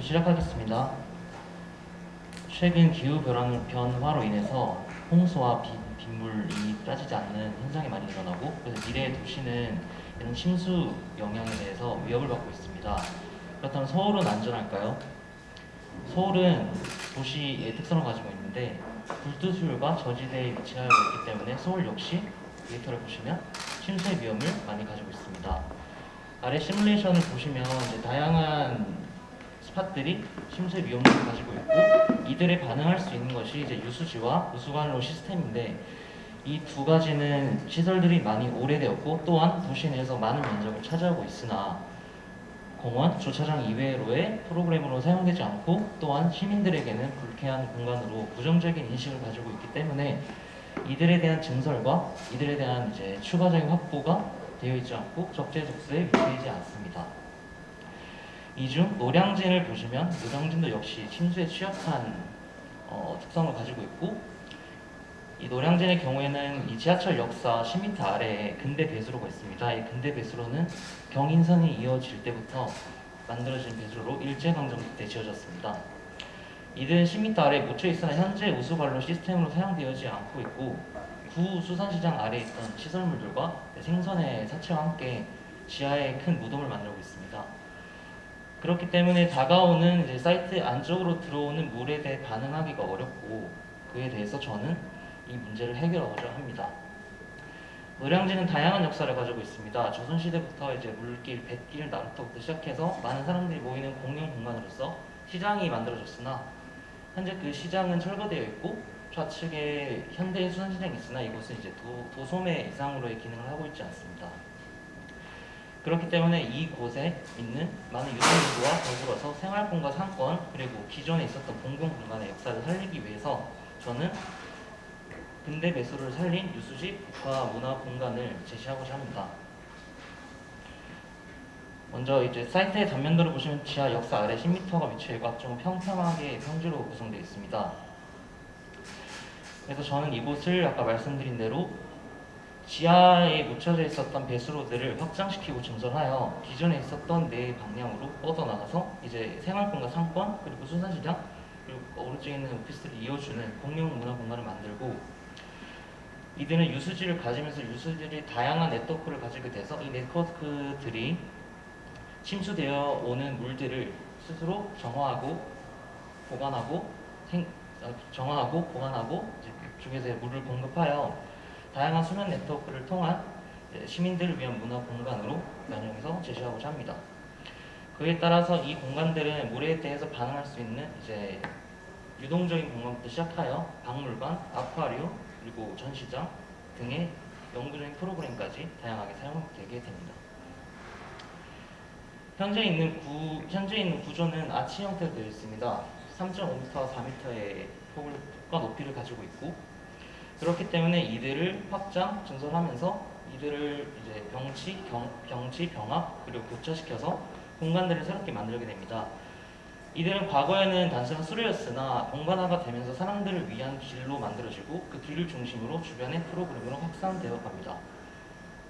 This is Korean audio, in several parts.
그 시작하겠습니다. 최근 기후 변화, 변화로 인해서 홍수와 비, 빗물이 빠지지 않는 현상이 많이 일어나고 그래서 미래의 도시는 이런 침수 영향에 대해서 위협을 받고 있습니다. 그렇다면 서울은 안전할까요? 서울은 도시의 특성을 가지고 있는데 불투수율과 저지대에 위치하고 있기 때문에 서울 역시 데이터를 보시면 침수의 위험을 많이 가지고 있습니다. 아래 시뮬레이션을 보시면 다양한 spot들이 침수의 위험을 가지고 있고 이들에 반응할 수 있는 것이 이제 유수지와 우수관로 시스템인데 이 두 가지는 시설들이 많이 오래되었고 또한 도시 내에서 많은 면적을 차지하고 있으나 공원, 주차장 이외로의 프로그램으로 사용되지 않고 또한 시민들에게는 불쾌한 공간으로 부정적인 인식을 가지고 있기 때문에 이들에 대한 증설과 이들에 대한 이제 추가적인 확보가 되어 있지 않고 적재적소에 위치하지 않습니다. 이 중 노량진을 보시면 노량진도 역시 침수에 취약한 어, 특성을 가지고 있고 이 노량진의 경우에는 이 지하철 역사 10m 아래에 근대 배수로가 있습니다. 이 근대 배수로는 경인선이 이어질 때부터 만들어진 배수로로 일제강점 때 지어졌습니다. 이들은 10m 아래에 묻혀 있으나 현재 우수관로 시스템으로 사용되지 않고 있고 구 수산시장 아래에 있던 시설물들과 생선의 사체와 함께 지하에 큰 무덤을 만들고 있습니다. 그렇기 때문에 다가오는 이제 사이트 안쪽으로 들어오는 물에 대해 반응하기가 어렵고 그에 대해서 저는 이 문제를 해결하고자 합니다. 노량진은 다양한 역사를 가지고 있습니다. 조선시대부터 이제 물길, 뱃길, 나루터부터 시작해서 많은 사람들이 모이는 공용 공간으로서 시장이 만들어졌으나 현재 그 시장은 철거되어 있고 좌측에 현대 수산시장이 있으나 이곳은 이제 도, 도소매 이상으로의 기능을 하고 있지 않습니다. 그렇기 때문에 이곳에 있는 많은 유동인구와 더불어서 생활권과 상권 그리고 기존에 있었던 공공 공간의 역사를 살리기 위해서 저는 근대 배수를 살린 유수지 국가 문화 공간을 제시하고자 합니다. 먼저 이제 사이트의 단면도를 보시면 지하 역사 아래 10m가 위치해 있고 앞쪽은 평평하게 평지로 구성되어 있습니다. 그래서 저는 이곳을 아까 말씀드린 대로 지하에 묻혀져 있었던 배수로들을 확장시키고 증설하여 기존에 있었던 네 방향으로 뻗어나가서 이제 생활권과 상권 그리고 수산시장 그리고 오른쪽에 있는 오피스를 이어주는 공용 문화 공간을 만들고 이들은 유수지를 가지면서 유수들이 다양한 네트워크를 가지게 돼서 이 네트워크들이 침수되어 오는 물들을 스스로 정화하고 보관하고 생, 어, 정화하고 보관하고 중에서 물을 공급하여 다양한 수면 네트워크를 통한 시민들을 위한 문화 공간으로 변형해서 제시하고자 합니다. 그에 따라서 이 공간들은 물에 대해서 반응할 수 있는 이제 유동적인 공간부터 시작하여 박물관, 아쿠아리움, 그리고 전시장 등의 연구적인 프로그램까지 다양하게 사용되게 됩니다. 현재 있는 구 현재 있는 구조는 아치 형태로 되어 있습니다. 3.5m, 4m의 폭과 높이를 가지고 있고 그렇기 때문에 이들을 확장, 증설하면서 이들을 이제 병치, 경, 병치, 병합 그리고 교차시켜서 공간들을 새롭게 만들게 됩니다. 이들은 과거에는 단순한 수레였으나 공간화가 되면서 사람들을 위한 길로 만들어지고 그 길을 중심으로 주변의 프로그램으로 확산되어 갑니다.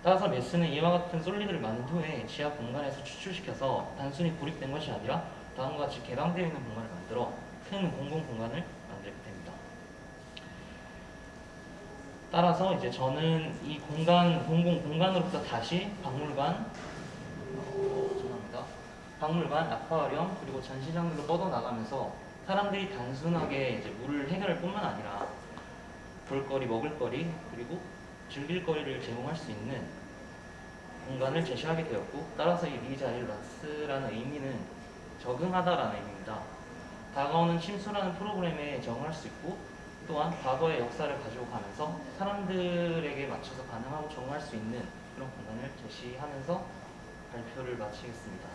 따라서 메스는 이와 같은 솔리드를 만든 후에 지하 공간에서 추출시켜서 단순히 고립된 것이 아니라 다음과 같이 개방되어 있는 공간을 만들어 큰 공공 공간을 만들게 됩니다. 따라서 이제 저는 이 공간, 공공 공간으로부터 다시 박물관, 어, 죄송합니다. 박물관, 아쿠아리움, 그리고 전시장들로 뻗어나가면서 사람들이 단순하게 이제 물을 해결할 뿐만 아니라 볼거리, 먹을거리, 그리고 즐길거리를 제공할 수 있는 공간을 제시하게 되었고 따라서 이 리자일라스라는 의미는 적응하다라는 의미입니다. 다가오는 침수라는 프로그램에 적응할 수 있고 또한 과거의 역사를 가지고 가면서 사람들에게 맞춰서 반응하고 적응할 수 있는 그런 공간을 제시하면서 발표를 마치겠습니다.